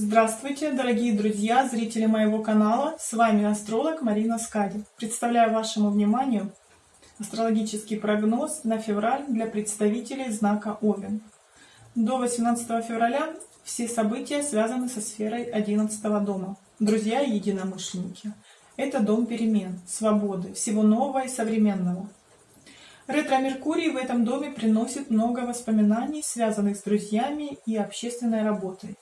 Здравствуйте, дорогие друзья, зрители моего канала. С вами астролог Марина Скади. Представляю вашему вниманию астрологический прогноз на февраль для представителей знака Овен. До 18 февраля все события связаны со сферой 11 дома. Друзья и единомышленники. Это дом перемен, свободы, всего нового и современного. Ретро-Меркурий в этом доме приносит много воспоминаний, связанных с друзьями и общественной работой.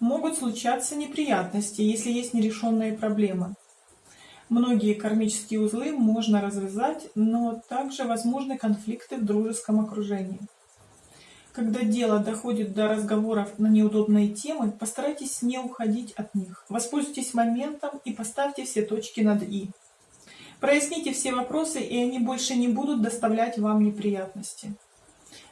Могут случаться неприятности, если есть нерешенные проблемы. Многие кармические узлы можно развязать, но также возможны конфликты в дружеском окружении. Когда дело доходит до разговоров на неудобные темы, постарайтесь не уходить от них. Воспользуйтесь моментом и поставьте все точки над «и». Проясните все вопросы, и они больше не будут доставлять вам неприятности.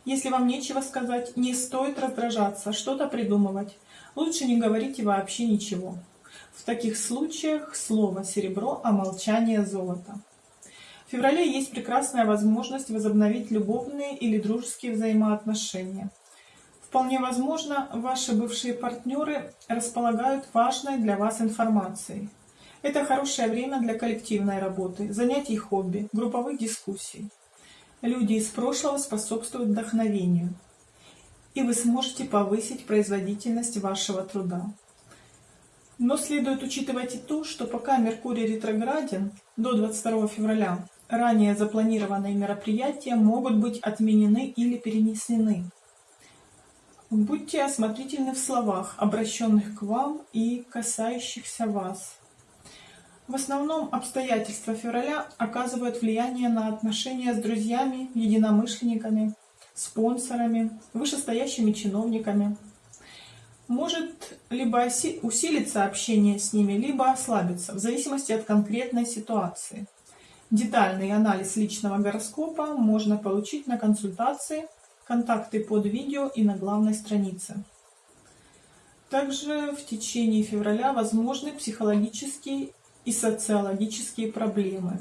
Если вам нечего сказать, не стоит раздражаться, что-то придумывать. Лучше не говорите вообще ничего. В таких случаях слово серебро, а молчание золото. В феврале есть прекрасная возможность возобновить любовные или дружеские взаимоотношения. Вполне возможно, ваши бывшие партнеры располагают важной для вас информацией. Это хорошее время для коллективной работы, занятий хобби, групповых дискуссий. Люди из прошлого способствуют вдохновению, и вы сможете повысить производительность вашего труда. Но следует учитывать и то, что пока Меркурий ретрограден до 22 февраля, ранее запланированные мероприятия могут быть отменены или перенесены. Будьте осмотрительны в словах, обращенных к вам и касающихся вас. В основном обстоятельства февраля оказывают влияние на отношения с друзьями, единомышленниками, спонсорами, вышестоящими чиновниками. Может либо усилиться общение с ними, либо ослабиться, в зависимости от конкретной ситуации. Детальный анализ личного гороскопа можно получить на консультации, контакты под видео и на главной странице. Также в течение февраля возможны психологические и социологические проблемы.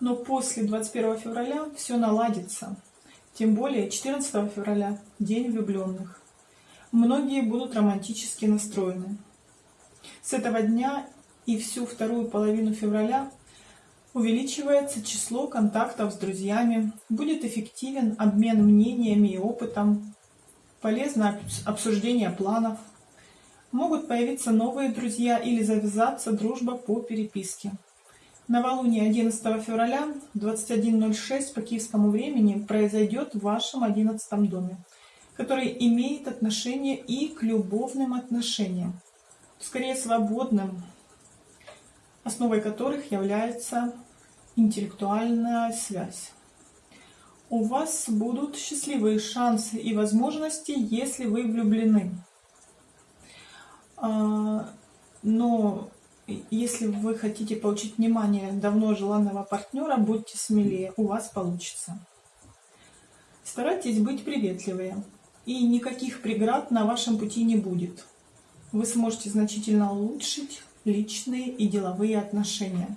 Но после 21 февраля все наладится. Тем более 14 февраля – День влюбленных. Многие будут романтически настроены. С этого дня и всю вторую половину февраля увеличивается число контактов с друзьями, будет эффективен обмен мнениями и опытом, полезно обсуждение планов – Могут появиться новые друзья или завязаться дружба по переписке. Новолуние 11 февраля 21.06 по киевскому времени произойдет в вашем 11 доме, который имеет отношение и к любовным отношениям, скорее свободным, основой которых является интеллектуальная связь. У вас будут счастливые шансы и возможности, если вы влюблены. А, но если вы хотите получить внимание давно желанного партнера, будьте смелее, у вас получится. Старайтесь быть приветливее, и никаких преград на вашем пути не будет. Вы сможете значительно улучшить личные и деловые отношения.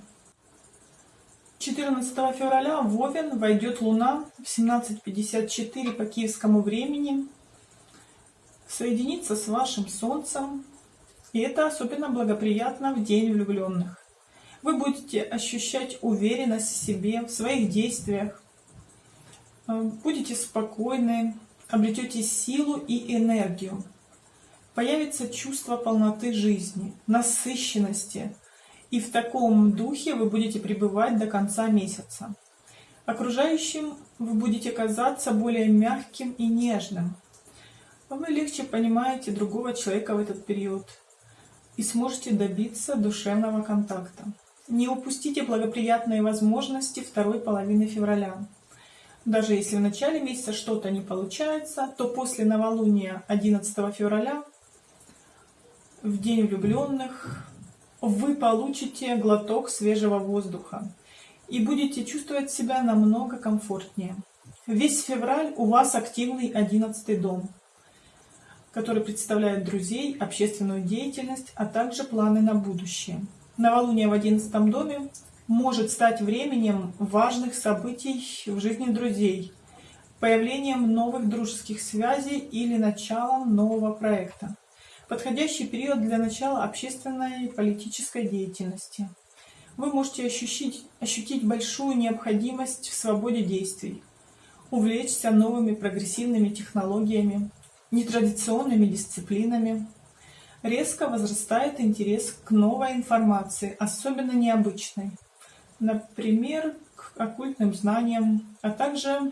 14 февраля в Овен войдет Луна в 17.54 по киевскому времени, соединится с вашим Солнцем и это особенно благоприятно в день влюбленных. Вы будете ощущать уверенность в себе, в своих действиях, э, будете спокойны, обретете силу и энергию. Появится чувство полноты жизни, насыщенности, и в таком духе вы будете пребывать до конца месяца. Окружающим вы будете казаться более мягким и нежным. Вы легче понимаете другого человека в этот период и сможете добиться душевного контакта. Не упустите благоприятные возможности второй половины февраля. Даже если в начале месяца что-то не получается, то после новолуния 11 февраля, в день влюбленных, вы получите глоток свежего воздуха и будете чувствовать себя намного комфортнее. Весь февраль у вас активный 11 дом который представляет друзей, общественную деятельность, а также планы на будущее. Новолуние в одиннадцатом доме может стать временем важных событий в жизни друзей, появлением новых дружеских связей или началом нового проекта. Подходящий период для начала общественной и политической деятельности. Вы можете ощутить, ощутить большую необходимость в свободе действий, увлечься новыми прогрессивными технологиями, нетрадиционными дисциплинами. Резко возрастает интерес к новой информации, особенно необычной. Например, к оккультным знаниям, а также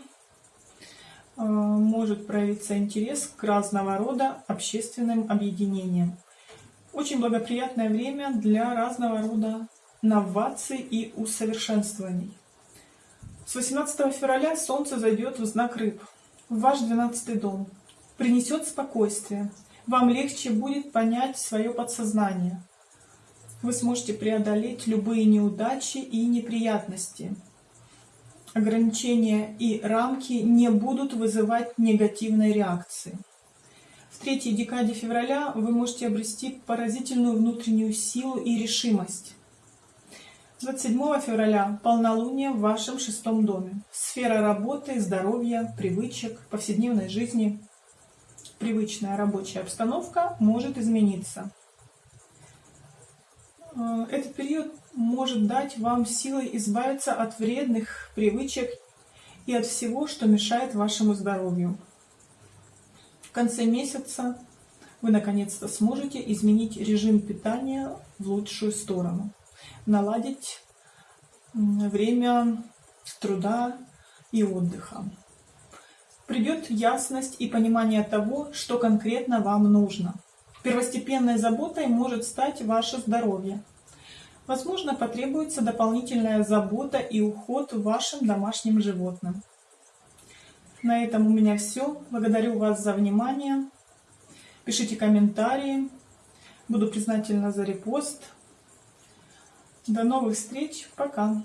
Э, может проявиться интерес к разного рода общественным объединениям. Очень благоприятное время для разного рода новаций и усовершенствований. С 18 февраля Солнце зайдет в знак Рыб, в ваш 12 дом. Принесет спокойствие. Вам легче будет понять свое подсознание. Вы сможете преодолеть любые неудачи и неприятности ограничения и рамки не будут вызывать негативной реакции. В третьей декаде февраля вы можете обрести поразительную внутреннюю силу и решимость. 27 февраля полнолуние в вашем шестом доме. Сфера работы, здоровья, привычек, повседневной жизни. Привычная рабочая обстановка может измениться. Э, этот период может дать вам силы избавиться от вредных привычек и от всего, что мешает вашему здоровью. В конце месяца вы наконец-то сможете изменить режим питания в лучшую сторону, наладить время труда и отдыха. Придет ясность и понимание того, что конкретно вам нужно. Первостепенной заботой может стать ваше здоровье. Возможно, потребуется дополнительная забота и уход вашим домашним животным. На этом у меня все. Благодарю вас за внимание. Пишите комментарии. Буду признательна за репост. До новых встреч. Пока.